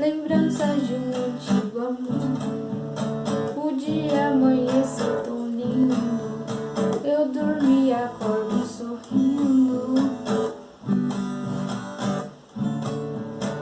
lembranças de um antigo amor. O dia amanheceu tão lindo, eu dormi e.